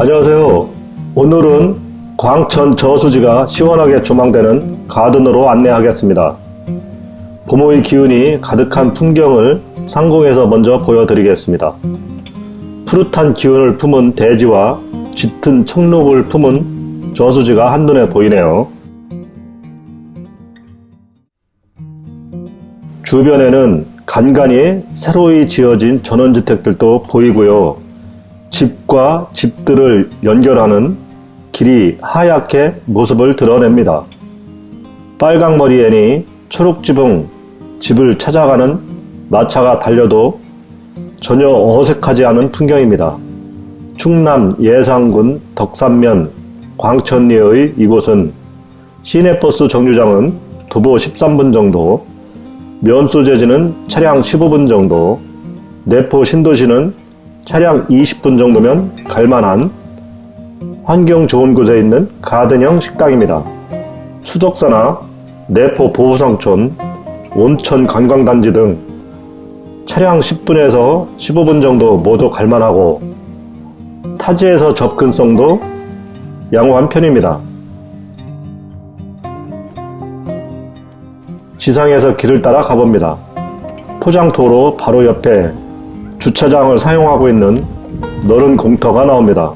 안녕하세요. 오늘은 광천 저수지가 시원하게 조망되는 가든으로 안내하겠습니다. 봄의 기운이 가득한 풍경을 상공에서 먼저 보여드리겠습니다. 푸릇한 기운을 품은 대지와 짙은 청록을 품은 저수지가 한눈에 보이네요. 주변에는 간간히 새로이 지어진 전원주택들도 보이고요. 집과 집들을 연결하는 길이 하얗게 모습을 드러냅니다. 빨강머리 애니 초록지붕 집을 찾아가는 마차가 달려도 전혀 어색하지 않은 풍경입니다. 충남 예산군 덕산면 광천리의 이곳은 시내버스 정류장은 도보 13분 정도, 면소재지는 차량 15분 정도, 내포 신도시는 차량 20분 정도면 갈만한 환경 좋은 곳에 있는 가든형 식당입니다. 수덕사나 내포 보호성촌, 온천 관광단지 등 차량 10분에서 15분 정도 모두 갈만하고 타지에서 접근성도 양호한 편입니다. 지상에서 길을 따라 가봅니다. 포장도로 바로 옆에 주차장을 사용하고 있는 넓은 공터가 나옵니다.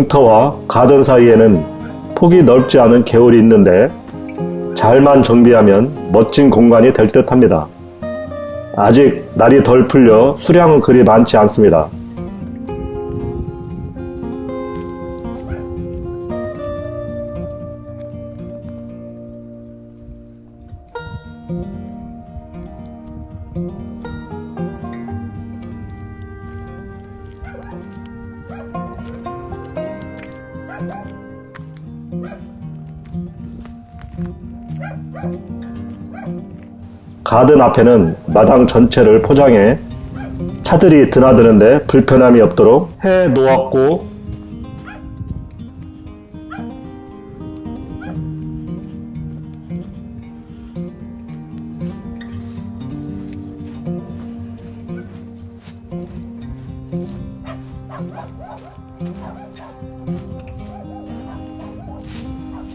공터와 가든 사이에는 폭이 넓지 않은 개울이 있는데 잘만 정비하면 멋진 공간이 될 듯 합니다. 아직 날이 덜 풀려 수량은 그리 많지 않습니다. 가든 앞에는 마당 전체를 포장해 차들이 드나드는데 불편함이 없도록 해 놓았고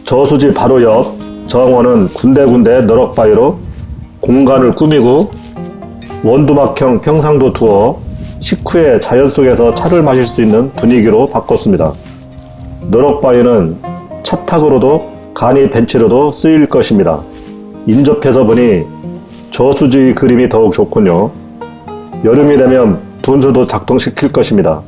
저수지 바로 옆 정원은 군데군데 너럭바위로 공간을 꾸미고 원두막형 평상도 두어 식후에 자연 속에서 차를 마실 수 있는 분위기로 바꿨습니다. 너럭바위는 차탁으로도 간이 벤치로도 쓰일 것입니다. 인접해서 보니 저수지 그림이 더욱 좋군요. 여름이 되면 분수도 작동시킬 것입니다.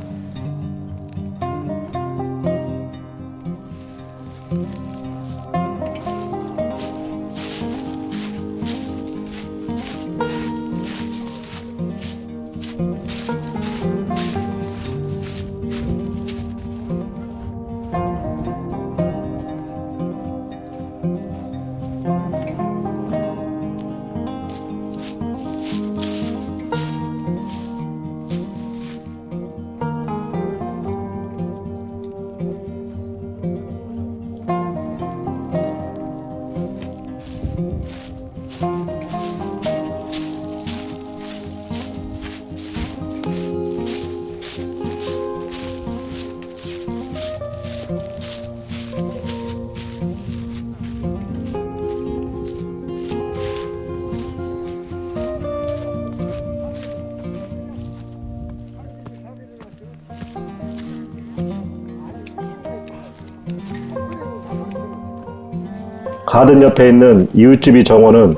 가든 옆에 있는 이웃집이 정원은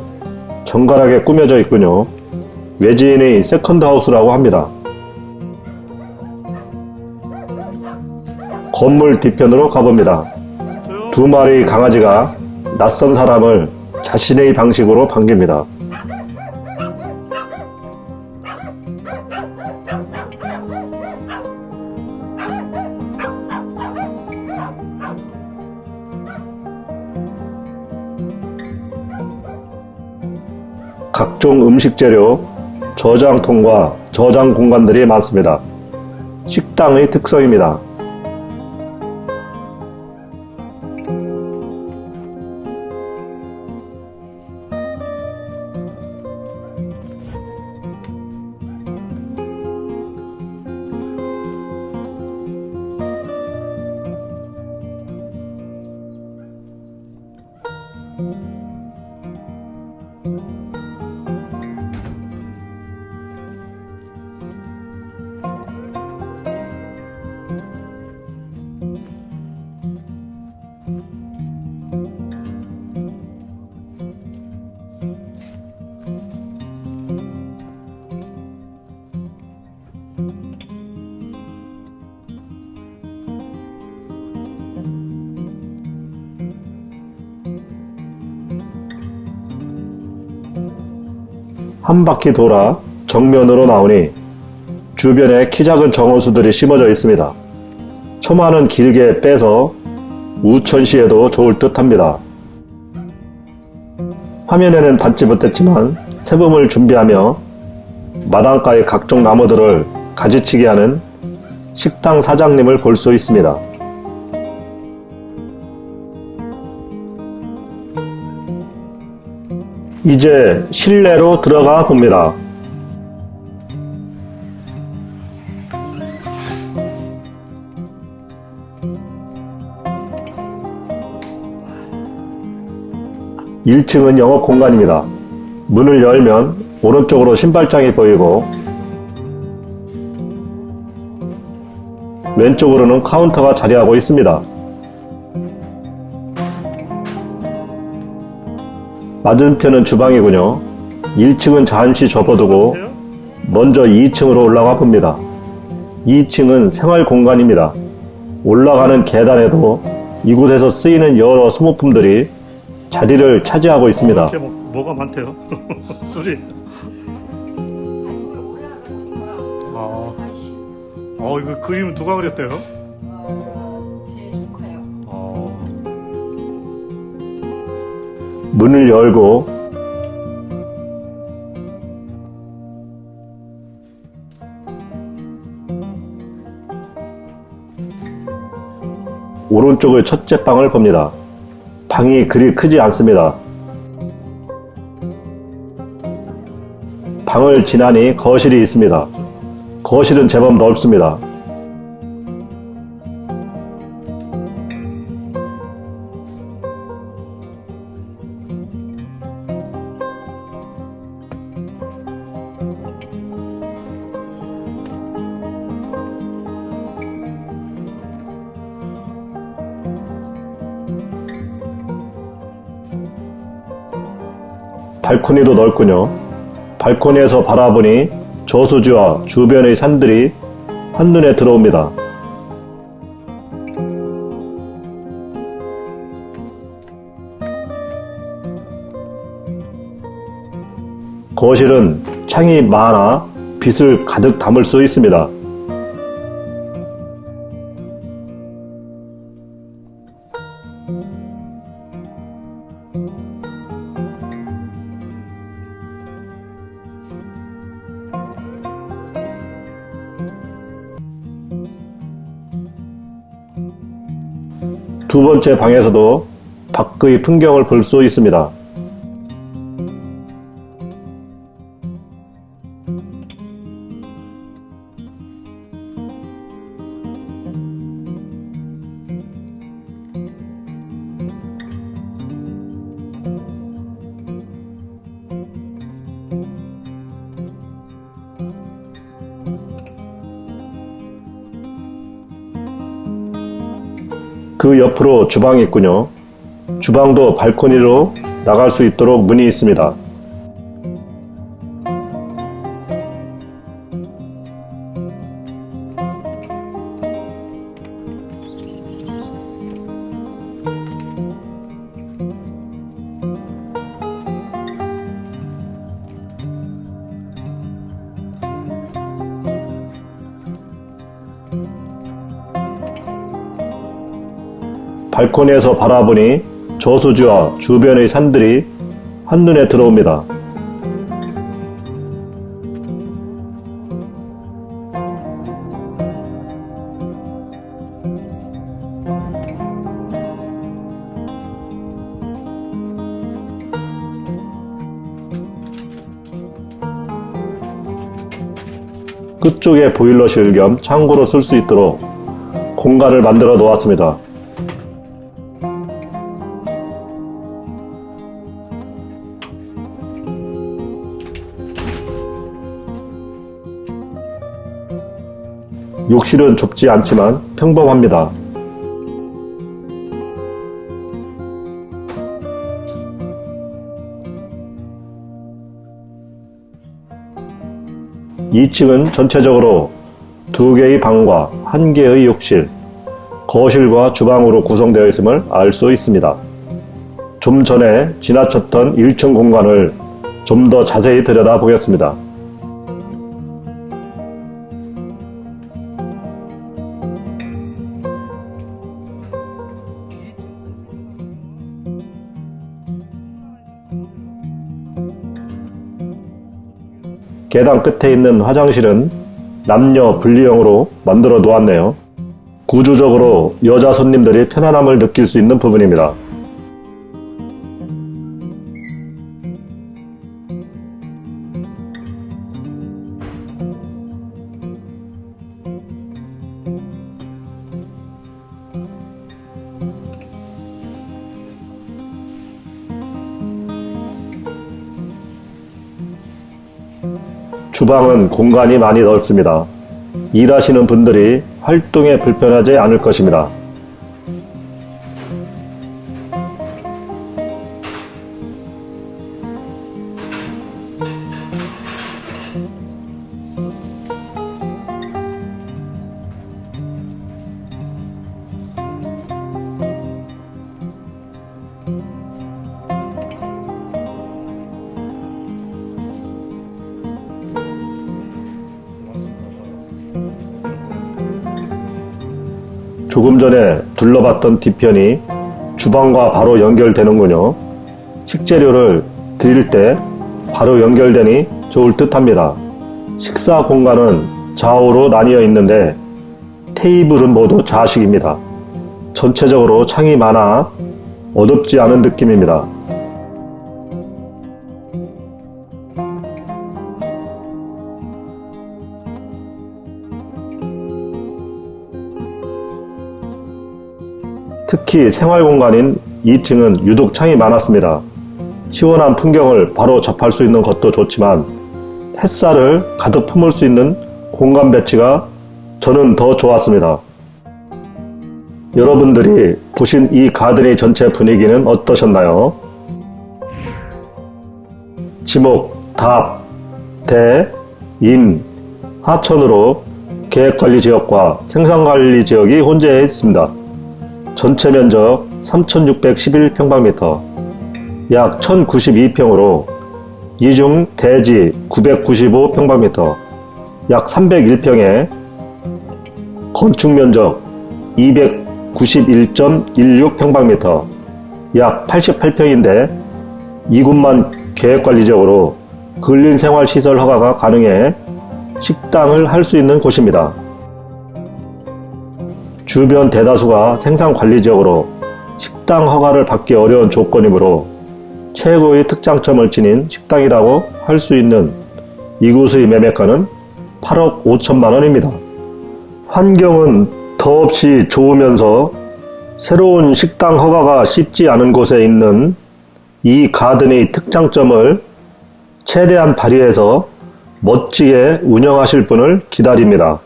정갈하게 꾸며져 있군요. 외지인의 second house라고 합니다. 건물 뒤편으로 가봅니다. 두 마리 강아지가 낯선 사람을 자신의 방식으로 반깁니다. 각종 음식 재료, 저장통과 저장 공간들이 많습니다. 식당의 특성입니다. 한 바퀴 돌아 정면으로 나오니 주변에 키 작은 정원수들이 심어져 있습니다. 초마는 길게 빼서 우천시에도 좋을 듯 합니다. 화면에는 담지 못했지만 세범을 준비하며 마당가의 각종 나무들을 가지치게 하는 식당 사장님을 볼 수 있습니다. 이제 실내로 들어가 봅니다. (1층은) 영업 공간입니다. 문을 열면 오른쪽으로 신발장이 보이고 왼쪽으로는 카운터가 자리하고 있습니다. 맞은편은 주방이군요. 1층은 잠시 접어두고 먼저 2층으로 올라가 봅니다. 2층은 생활 공간입니다. 올라가는 계단에도 이곳에서 쓰이는 여러 소모품들이 자리를 차지하고 있습니다. 이렇게 뭐, 뭐가 많대요. 술이. 아, 어 이거 그림 누가 그렸대요? 문을 열고 오른쪽의 첫째 방을 봅니다. 방이 그리 크지 않습니다. 방을 지나니 거실이 있습니다. 거실은 제법 넓습니다. 발코니도 넓군요. 발코니에서 바라보니 저수지와 주변의 산들이 한눈에 들어옵니다. 거실은 창이 많아 빛을 가득 담을 수 있습니다. 두 번째 방에서도 밖의 풍경을 볼 수 있습니다. 그 옆으로 주방이 있군요. 주방도 발코니로 나갈 수 있도록 문이 있습니다. 발코니에서 바라보니 저수지와 주변의 산들이 한눈에 들어옵니다. 끝쪽에 보일러실 겸 창고로 쓸 수 있도록 공간을 만들어 놓았습니다. 욕실은 좁지 않지만 평범합니다. (2층은) 전체적으로 두 개의 방과 한 개의 욕실, 거실과 주방으로 구성되어 있음을 알 수 있습니다. 좀 전에 지나쳤던 1층 공간을 좀 더 자세히 들여다보겠습니다. 계단 끝에 있는 화장실은 남녀 분리형으로 만들어 놓았네요. 구조적으로 여자 손님들이 편안함을 느낄 수 있는 부분입니다. 주방은 공간이 많이 넓습니다. 일하시는 분들이 활동에 불편하지 않을 것입니다. 조금 전에 둘러봤던 뒤편이 주방과 바로 연결되는군요. 식재료를 드릴 때 바로 연결되니 좋을 듯 합니다. 식사 공간은 좌우로 나뉘어 있는데 테이블은 모두 좌식입니다. 전체적으로 창이 많아 어둡지 않은 느낌입니다. 특히 생활 공간인 2층은 유독 창이 많았습니다. 시원한 풍경을 바로 접할 수 있는 것도 좋지만 햇살을 가득 품을 수 있는 공간 배치가 저는 더 좋았습니다. 여러분들이 보신 이 가든의 전체 분위기는 어떠셨나요? 지목, 답, 대, 인, 하천으로 계획관리지역과 생산관리지역이 혼재해 있습니다. 전체 면적 3611평방미터, 약 1092평으로 이중 대지 995평방미터, 약 301평에 건축 면적 291.16평방미터, 약 88평인데 이곳만 계획관리적으로 근린생활시설 허가가 가능해 식당을 할 수 있는 곳입니다. 주변 대다수가 생산관리지역으로 식당 허가를 받기 어려운 조건이므로 최고의 특장점을 지닌 식당이라고 할 수 있는 이곳의 매매가는 8억 5천만 원입니다. 환경은 더없이 좋으면서 새로운 식당 허가가 쉽지 않은 곳에 있는 이 가든의 특장점을 최대한 발휘해서 멋지게 운영하실 분을 기다립니다.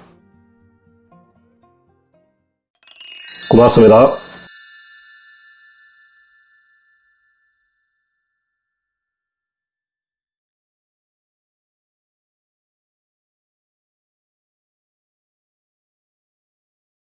고맙습니다.